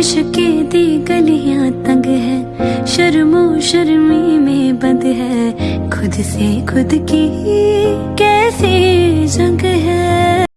इश्के दी गलियाँ तंग है। शर्मो शर्मी में बंद है। खुद से खुद की कैसी